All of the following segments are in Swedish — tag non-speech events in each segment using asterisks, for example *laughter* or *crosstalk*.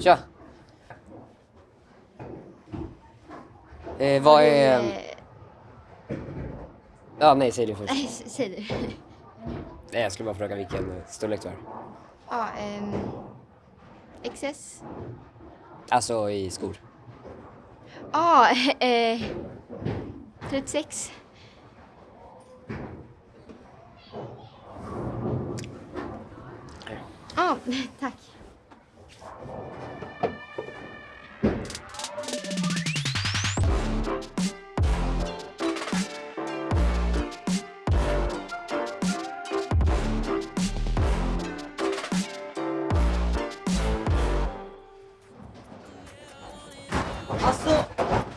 Tja! Eh, vad är... Eh, Ja, nej, säg det först. Säg du. *laughs* Nej, jag skulle bara fråga vilken eh, storlek du har. Ja, ehm... XS? Alltså i skor. Ja, *laughs* eh... 36. Ja, *laughs* tack. Alltså,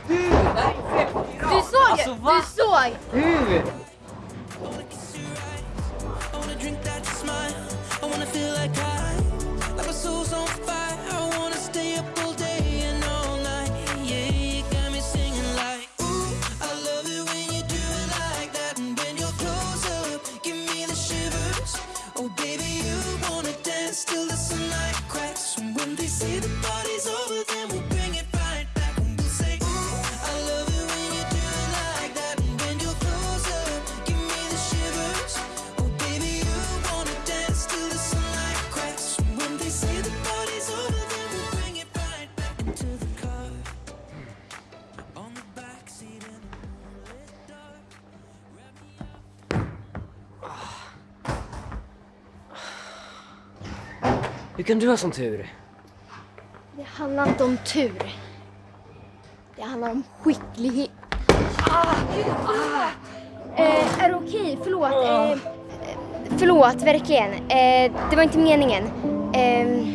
du! Det här är fett Du cracks. And when they say the party's over, then we'll Hur kan du ha sån tur? Det handlar inte om tur. Det handlar om skicklighet. Ah, ah. Eh, är det okej? Förlåt. Eh, eh, förlåt, verkligen. Eh, det var inte meningen. Eh,